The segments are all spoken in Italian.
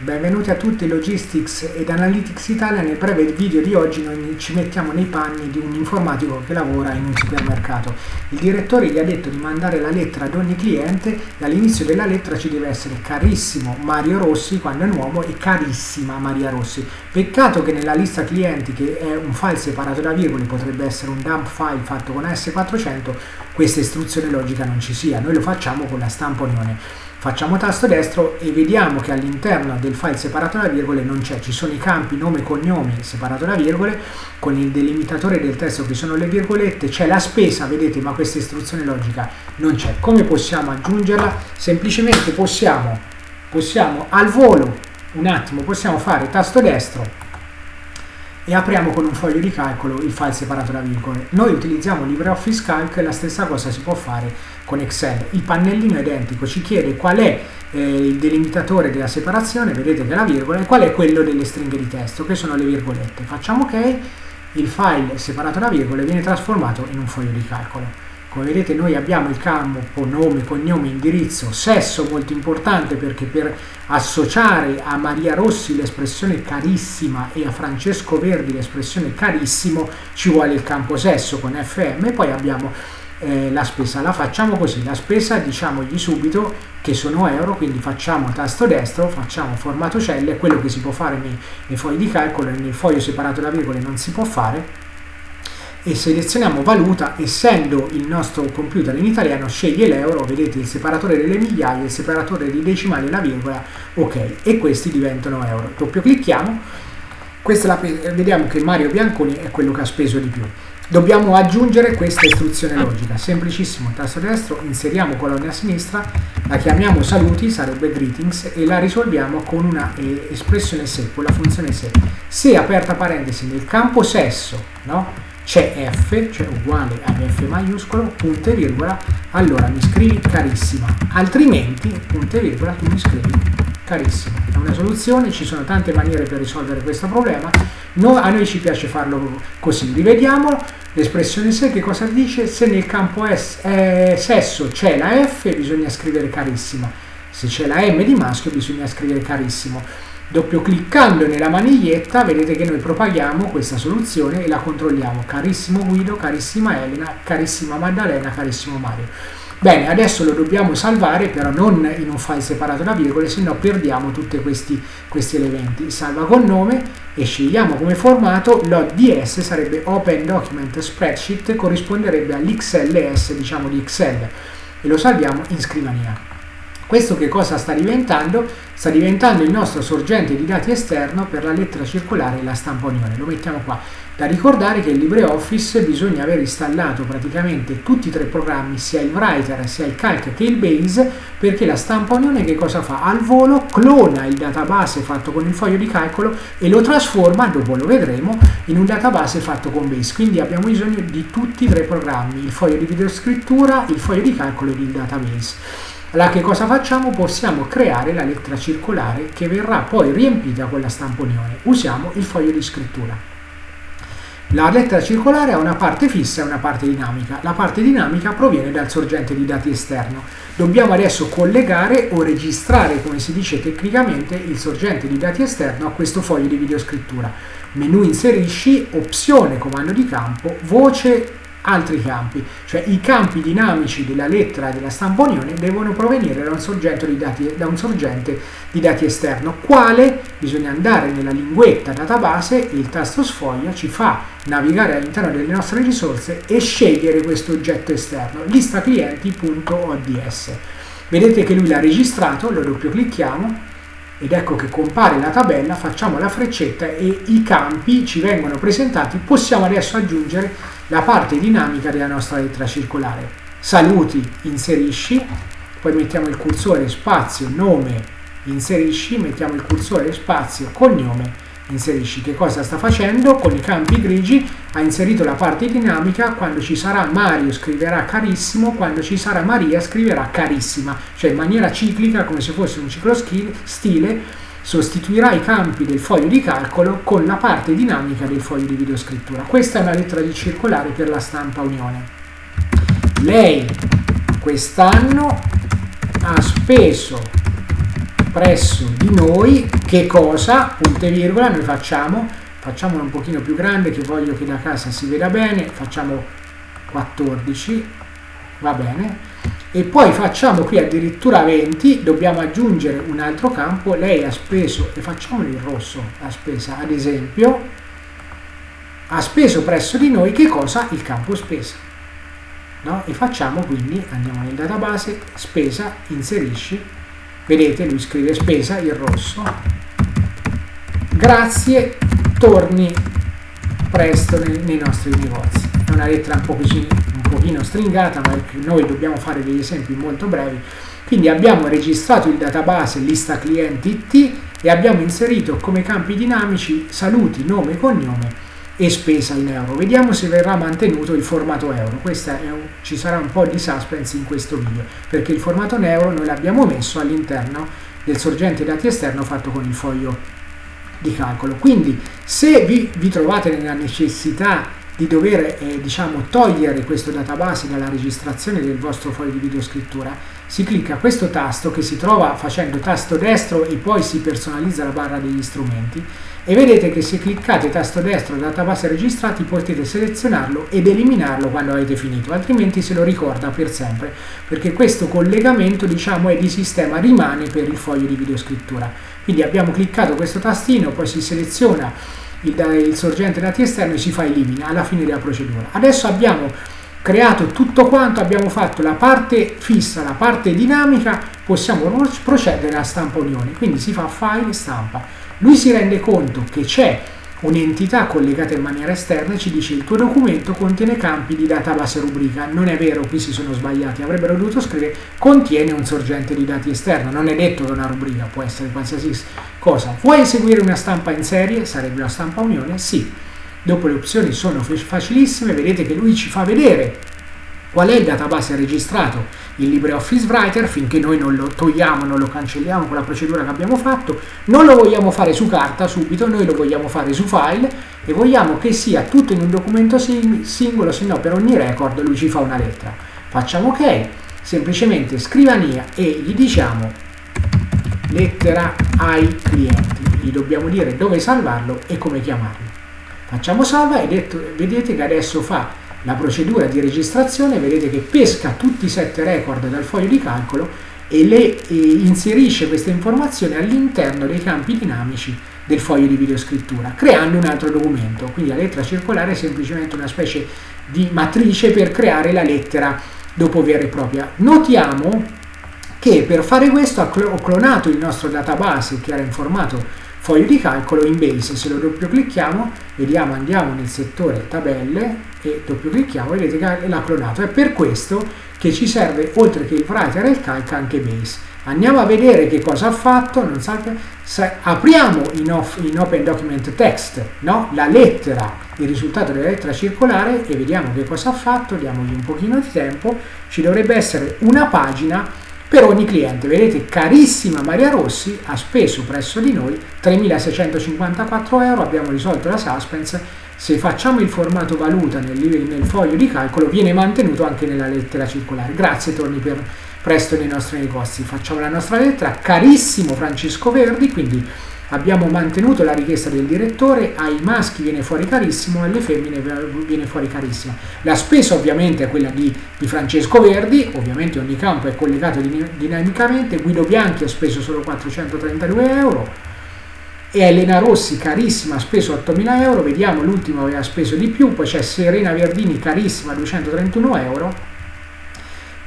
Benvenuti a tutti Logistics ed Analytics Italia. Nel breve video di oggi noi ci mettiamo nei panni di un informatico che lavora in un supermercato. Il direttore gli ha detto di mandare la lettera ad ogni cliente e all'inizio della lettera ci deve essere carissimo Mario Rossi quando è un uomo e carissima Maria Rossi. Peccato che nella lista clienti che è un file separato da virgole potrebbe essere un dump file fatto con S400 questa istruzione logica non ci sia. Noi lo facciamo con la stampa. Facciamo tasto destro e vediamo che all'interno del file separato da virgole non c'è, ci sono i campi nome e cognome separato da virgole, con il delimitatore del testo che sono le virgolette, c'è la spesa, vedete, ma questa istruzione logica non c'è. Come possiamo aggiungerla? Semplicemente possiamo, possiamo al volo, un attimo, possiamo fare tasto destro e apriamo con un foglio di calcolo il file separato da virgole. Noi utilizziamo LibreOffice Calc, la stessa cosa si può fare con Excel. Il pannellino è identico, ci chiede qual è eh, il delimitatore della separazione, vedete che è la virgola, e qual è quello delle stringhe di testo, che sono le virgolette. Facciamo ok, il file separato da virgole viene trasformato in un foglio di calcolo. Come vedete noi abbiamo il campo nome, cognome, indirizzo, sesso molto importante perché per associare a Maria Rossi l'espressione carissima e a Francesco Verdi l'espressione carissimo ci vuole il campo sesso con FM e poi abbiamo eh, la spesa. La facciamo così, la spesa diciamogli subito che sono euro, quindi facciamo tasto destro, facciamo formato celle, quello che si può fare nei, nei fogli di calcolo nel foglio separato da virgole non si può fare e selezioniamo valuta, essendo il nostro computer in italiano sceglie l'euro, vedete il separatore delle migliaia, il separatore di decimali e la virgola, ok, e questi diventano euro. Doppio clicchiamo, la, vediamo che Mario Bianconi è quello che ha speso di più. Dobbiamo aggiungere questa istruzione logica, semplicissimo, tasto destro, inseriamo colonna a sinistra, la chiamiamo saluti, sarebbe greetings, e la risolviamo con una eh, espressione se, con la funzione se. Se aperta parentesi nel campo sesso, no? C'è F, cioè uguale a F maiuscolo, punto e virgola, allora mi scrivi carissima, altrimenti, punto e virgola, tu mi scrivi carissimo. È una soluzione, ci sono tante maniere per risolvere questo problema, no, a noi ci piace farlo così. Rivediamolo, l'espressione se che cosa dice? Se nel campo S, eh, sesso c'è la F bisogna scrivere carissima, se c'è la M di maschio bisogna scrivere carissimo. Doppio cliccando nella maniglietta vedete che noi propaghiamo questa soluzione e la controlliamo. Carissimo Guido, carissima Elena, carissima Maddalena, carissimo Mario. Bene, adesso lo dobbiamo salvare, però non in un file separato da virgole, se no perdiamo tutti questi, questi elementi. Salva con nome e scegliamo come formato, l'ODS sarebbe Open Document Spreadsheet, corrisponderebbe all'XLS, diciamo di Excel, e lo salviamo in scrivania. Questo che cosa sta diventando? Sta diventando il nostro sorgente di dati esterno per la lettera circolare e la stampa unione. Lo mettiamo qua. Da ricordare che in LibreOffice bisogna aver installato praticamente tutti e tre programmi, sia il Writer, sia il Calc che il Base, perché la stampa unione che cosa fa? Al volo clona il database fatto con il foglio di calcolo e lo trasforma, dopo lo vedremo, in un database fatto con Base. Quindi abbiamo bisogno di tutti e tre programmi, il foglio di videoscrittura, il foglio di calcolo ed il database. Allora che cosa facciamo? Possiamo creare la lettera circolare che verrà poi riempita con la stampa unione. Usiamo il foglio di scrittura. La lettera circolare ha una parte fissa e una parte dinamica. La parte dinamica proviene dal sorgente di dati esterno. Dobbiamo adesso collegare o registrare, come si dice tecnicamente, il sorgente di dati esterno a questo foglio di videoscrittura. Menu inserisci, opzione comando di campo, voce altri campi, cioè i campi dinamici della lettera della stampa unione devono provenire da un dati, un sorgente di dati esterno, quale? Bisogna andare nella linguetta database, il tasto sfoglia ci fa navigare all'interno delle nostre risorse e scegliere questo oggetto esterno, lista clienti.ods. Vedete che lui l'ha registrato, lo doppio clicchiamo ed ecco che compare la tabella, facciamo la freccetta e i campi ci vengono presentati, possiamo adesso aggiungere la parte dinamica della nostra lettera circolare. Saluti, inserisci, poi mettiamo il cursore spazio, nome, inserisci, mettiamo il cursore spazio, cognome, inserisci. Che cosa sta facendo? Con i campi grigi ha inserito la parte dinamica, quando ci sarà Mario scriverà carissimo, quando ci sarà Maria scriverà carissima, cioè in maniera ciclica, come se fosse un ciclo stile, sostituirà i campi del foglio di calcolo con la parte dinamica del foglio di videoscrittura. Questa è una lettera di circolare per la stampa Unione. Lei quest'anno ha speso presso di noi che cosa, punto virgola, noi facciamo, facciamolo un pochino più grande che voglio che da casa si veda bene, facciamo 14, va bene, e poi facciamo qui addirittura 20, dobbiamo aggiungere un altro campo, lei ha speso, e facciamolo in rosso, la spesa, ad esempio, ha speso presso di noi che cosa? Il campo spesa. No? E facciamo quindi, andiamo nel database, spesa, inserisci, vedete lui scrive spesa in rosso, grazie, torni presto nei, nei nostri negozi. È una lettera un pochino, un pochino stringata, ma noi dobbiamo fare degli esempi molto brevi. Quindi abbiamo registrato il database lista clienti IT e abbiamo inserito come campi dinamici saluti, nome cognome e spesa in euro. Vediamo se verrà mantenuto il formato euro. Un, ci sarà un po' di suspense in questo video, perché il formato euro noi l'abbiamo messo all'interno del sorgente dati esterno fatto con il foglio di calcolo. Quindi se vi, vi trovate nella necessità di dover eh, diciamo, togliere questo database dalla registrazione del vostro foglio di videoscrittura, si clicca questo tasto che si trova facendo tasto destro e poi si personalizza la barra degli strumenti e vedete che se cliccate tasto destro database registrati potete selezionarlo ed eliminarlo quando avete finito, altrimenti se lo ricorda per sempre, perché questo collegamento diciamo è di sistema, rimane per il foglio di videoscrittura. Quindi abbiamo cliccato questo tastino, poi si seleziona il, il sorgente dati esterno e si fa elimina alla fine della procedura. Adesso abbiamo creato tutto quanto, abbiamo fatto la parte fissa, la parte dinamica, possiamo procedere a stampa unione, quindi si fa file stampa. Lui si rende conto che c'è un'entità collegata in maniera esterna e ci dice il tuo documento contiene campi di database rubrica. Non è vero, qui si sono sbagliati, avrebbero dovuto scrivere contiene un sorgente di dati esterno. Non è detto che una rubrica può essere qualsiasi cosa. Vuoi eseguire una stampa in serie? Sarebbe una stampa unione? Sì. Dopo le opzioni sono facilissime, vedete che lui ci fa vedere qual è il database registrato in LibreOffice Writer finché noi non lo togliamo, non lo cancelliamo con la procedura che abbiamo fatto, non lo vogliamo fare su carta subito, noi lo vogliamo fare su file e vogliamo che sia tutto in un documento singolo, se no per ogni record lui ci fa una lettera. Facciamo ok, semplicemente scrivania e gli diciamo lettera ai clienti, gli dobbiamo dire dove salvarlo e come chiamarlo. Facciamo salva e vedete che adesso fa la procedura di registrazione, vedete che pesca tutti i sette record dal foglio di calcolo e le e inserisce queste informazioni all'interno dei campi dinamici del foglio di videoscrittura, creando un altro documento. Quindi la lettera circolare è semplicemente una specie di matrice per creare la lettera dopo vera e propria. Notiamo che per fare questo ho clonato il nostro database che era in formato foglio di calcolo in base, se lo doppio clicchiamo, vediamo, andiamo nel settore tabelle e doppio clicchiamo, vedete che l'ha clonato. È per questo che ci serve, oltre che il writer e il calc, anche base. Andiamo a vedere che cosa ha fatto, non salve, se apriamo in, off, in, Open Document Text no? la lettera, il risultato della lettera circolare e vediamo che cosa ha fatto, diamogli un pochino di tempo, ci dovrebbe essere una pagina per ogni cliente. Vedete, carissima Maria Rossi ha speso presso di noi 3.654 euro, abbiamo risolto la suspense. Se facciamo il formato valuta nel, nel, foglio di calcolo viene mantenuto anche nella lettera circolare. Grazie, torni per presto nei nostri negozi. Facciamo la nostra lettera. Carissimo Francesco Verdi, quindi abbiamo mantenuto la richiesta del direttore, ai maschi viene fuori carissimo, alle femmine viene fuori carissimo. La spesa ovviamente è quella di, di Francesco Verdi, ovviamente ogni campo è collegato dinamicamente, Guido Bianchi ha speso solo 432 euro, e Elena Rossi carissima ha speso 8.000 euro, vediamo l'ultimo aveva speso di più, poi c'è Serena Verdini carissima 231 euro,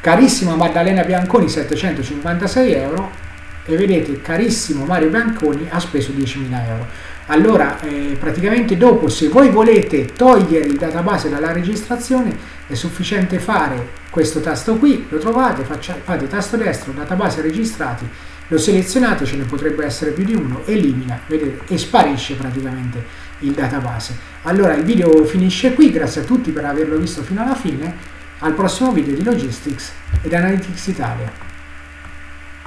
carissima Maddalena Bianconi 756 euro e vedete carissimo Mario Bianconi ha speso 10.000 euro. Allora eh, praticamente dopo se voi volete togliere il database dalla registrazione è sufficiente fare questo tasto qui lo trovate faccia, fate tasto destro database registrati lo selezionate ce ne potrebbe essere più di uno elimina vedete e sparisce praticamente il database. Allora il video finisce qui grazie a tutti per averlo visto fino alla fine. Al prossimo video di Logistics ed Analytics Italia